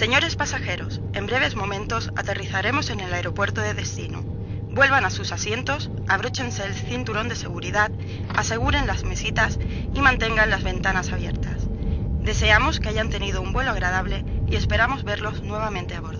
Señores pasajeros, en breves momentos aterrizaremos en el aeropuerto de destino. Vuelvan a sus asientos, abróchense el cinturón de seguridad, aseguren las mesitas y mantengan las ventanas abiertas. Deseamos que hayan tenido un vuelo agradable y esperamos verlos nuevamente a bordo.